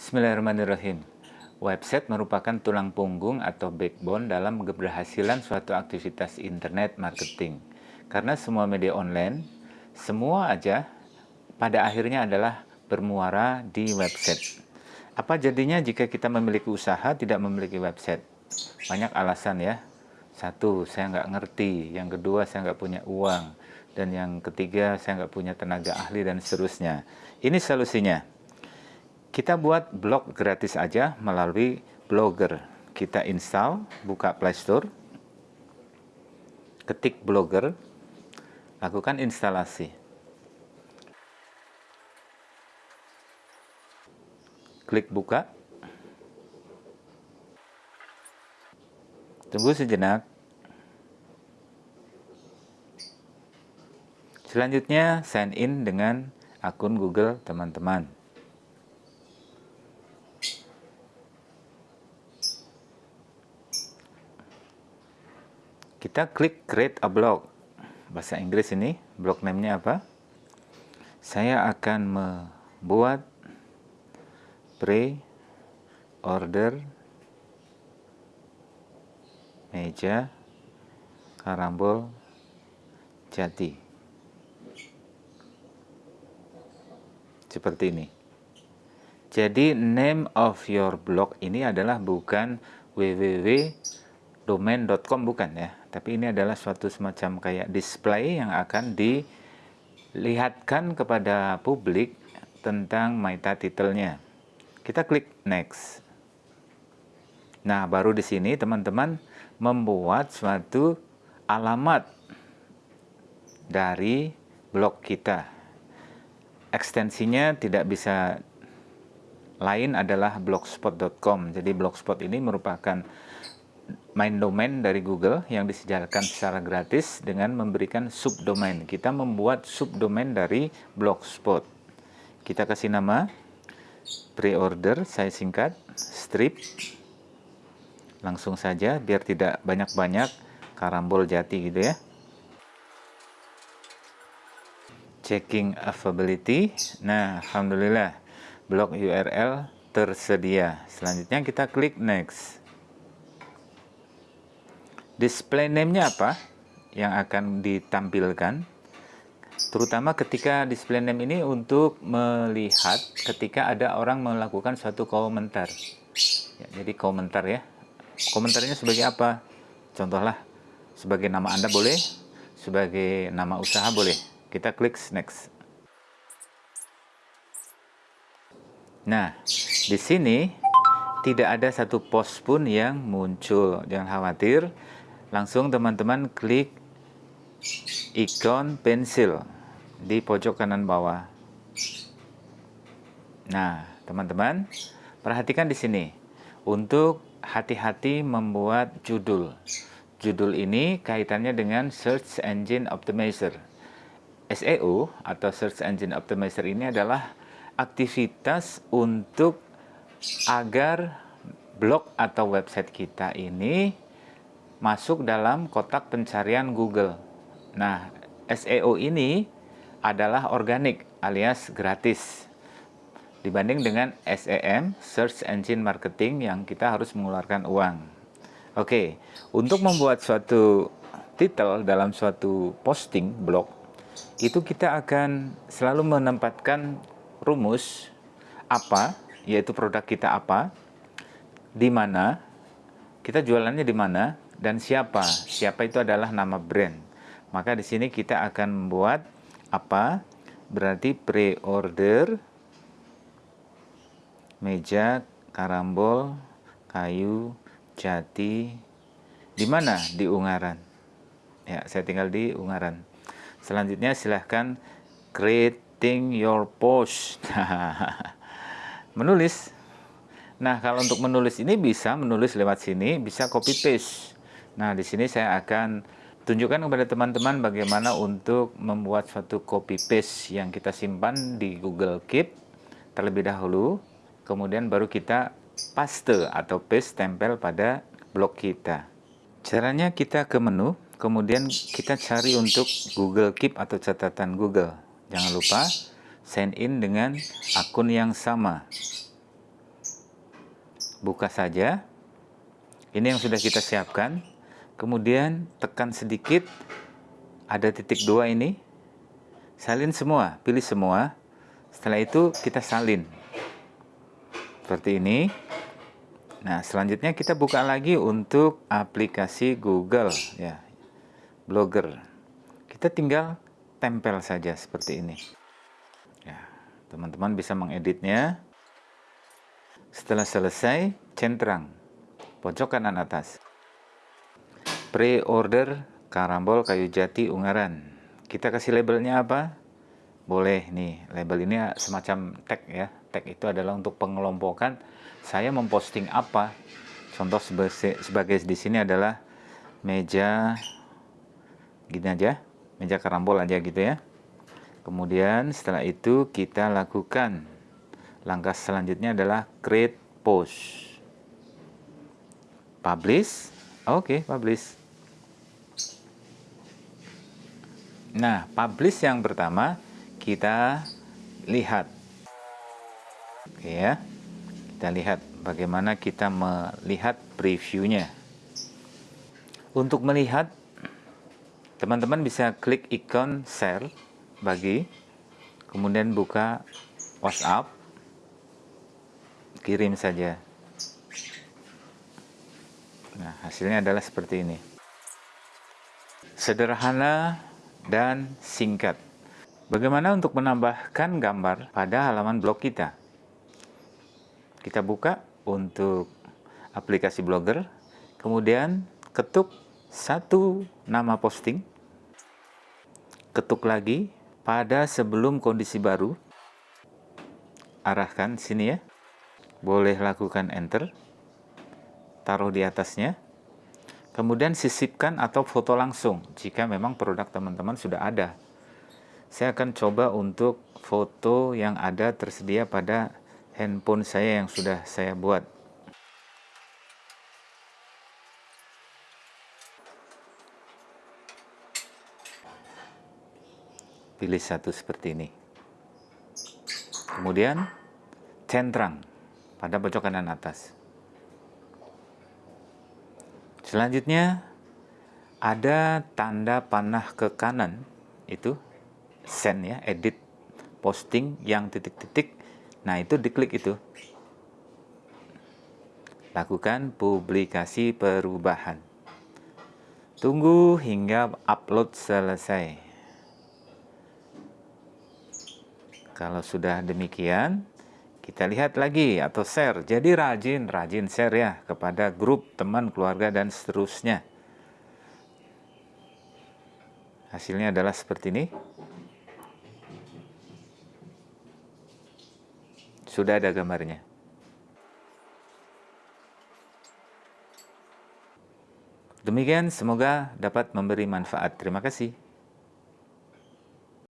Bismillahirrahmanirrahim. Website merupakan tulang punggung atau backbone dalam keberhasilan suatu aktivitas internet marketing. Karena semua media online, semua aja pada akhirnya adalah bermuara di website. Apa jadinya jika kita memiliki usaha tidak memiliki website? Banyak alasan ya. Satu, saya nggak ngerti. Yang kedua, saya nggak punya uang. Dan yang ketiga, saya nggak punya tenaga ahli dan seterusnya. Ini solusinya kita buat blog gratis aja melalui Blogger. Kita install, buka Play Store, ketik Blogger, lakukan instalasi. Klik buka. Tunggu sejenak. Selanjutnya sign in dengan akun Google teman-teman. Kita klik create a blog bahasa Inggris ini blog name-nya apa? Saya akan membuat pre-order meja karambol jati. Seperti ini. Jadi name of your blog ini adalah bukan www.domain.com bukan ya tapi ini adalah suatu semacam kayak display yang akan dilihatkan kepada publik tentang meta titelnya. Kita klik next. Nah, baru di sini teman-teman membuat suatu alamat dari blog kita. Ekstensinya tidak bisa lain adalah blogspot.com. Jadi blogspot ini merupakan main domain dari Google yang disediakan secara gratis dengan memberikan subdomain. Kita membuat subdomain dari Blogspot. Kita kasih nama pre-order, saya singkat, strip. Langsung saja biar tidak banyak-banyak karambol jati gitu ya. Checking availability. Nah, alhamdulillah blog URL tersedia. Selanjutnya kita klik next display name-nya apa yang akan ditampilkan? Terutama ketika display name ini untuk melihat ketika ada orang melakukan suatu komentar. Ya, jadi komentar ya. Komentarnya sebagai apa? Contohlah sebagai nama anda boleh sebagai nama usaha boleh. Kita klik next. Nah di sini tidak ada satu post pun yang muncul. Jangan khawatir langsung teman-teman klik ikon pensil di pojok kanan bawah. Nah, teman-teman, perhatikan di sini. Untuk hati-hati membuat judul. Judul ini kaitannya dengan Search Engine Optimizer. SEO atau Search Engine Optimizer ini adalah aktivitas untuk agar blog atau website kita ini masuk dalam kotak pencarian Google. Nah, SEO ini adalah organik alias gratis dibanding dengan SEM, Search Engine Marketing yang kita harus mengeluarkan uang. Oke, untuk membuat suatu titel dalam suatu posting blog, itu kita akan selalu menempatkan rumus apa, yaitu produk kita apa, di mana, kita jualannya di mana, dan siapa. Siapa itu adalah nama brand. Maka di sini kita akan membuat apa? Berarti pre-order meja karambol kayu jati di mana di Ungaran. Ya, saya tinggal di Ungaran. Selanjutnya silahkan creating your post. menulis. Nah, kalau untuk menulis ini bisa menulis lewat sini, bisa copy paste. Nah, di sini saya akan tunjukkan kepada teman-teman bagaimana untuk membuat suatu copy paste yang kita simpan di Google Keep terlebih dahulu, kemudian baru kita paste atau paste tempel pada blog kita. Caranya kita ke menu, kemudian kita cari untuk Google Keep atau catatan Google. Jangan lupa sign in dengan akun yang sama. buka saja. Ini yang sudah kita siapkan. Kemudian tekan sedikit, ada titik dua ini. Salin semua, pilih semua. Setelah itu kita salin. Seperti ini. Nah, selanjutnya kita buka lagi untuk aplikasi Google ya. Blogger. Kita tinggal tempel saja seperti ini. Ya, teman-teman bisa mengeditnya. Setelah selesai, centrang pojok kanan atas. Pre-order karambol kayu jati Ungaran. Kita kasih labelnya apa? Boleh nih, label ini semacam tag ya. Tag itu adalah untuk pengelompokan. Saya memposting apa? Contoh sebagai, sebagai di sini adalah meja gini aja meja karambol aja gitu ya. Kemudian setelah itu kita lakukan. Langkah selanjutnya adalah create post. Publish. Oke okay, publish nah publish yang pertama kita lihat oke ya kita lihat bagaimana kita melihat previewnya. Untuk melihat, teman-teman bisa klik ikon share, bagi, kemudian buka WhatsApp, kirim saja. Nah, hasilnya adalah seperti ini. Sederhana dan singkat. Bagaimana untuk menambahkan gambar pada halaman blog kita? kita buka untuk aplikasi blogger kemudian ketuk satu nama posting ketuk lagi pada sebelum kondisi baru arahkan sini ya boleh lakukan enter taruh di atasnya kemudian sisipkan atau foto langsung jika memang produk teman-teman sudah ada saya akan coba untuk foto yang ada tersedia pada handphone saya yang sudah saya buat. Pilih satu seperti ini. Kemudian centrang pada pojok kanan atas. Selanjutnya ada tanda panah ke kanan itu send ya edit posting yang titik-titik Nah, itu diklik itu. Lakukan publikasi perubahan. Tunggu hingga upload selesai. Kalau sudah demikian, kita lihat lagi atau share. Jadi rajin, rajin share ya kepada grup, teman, keluarga, dan seterusnya. Hasilnya adalah seperti ini. Sudah ada gambarnya. Demikian semoga dapat memberi manfaat. Terima kasih.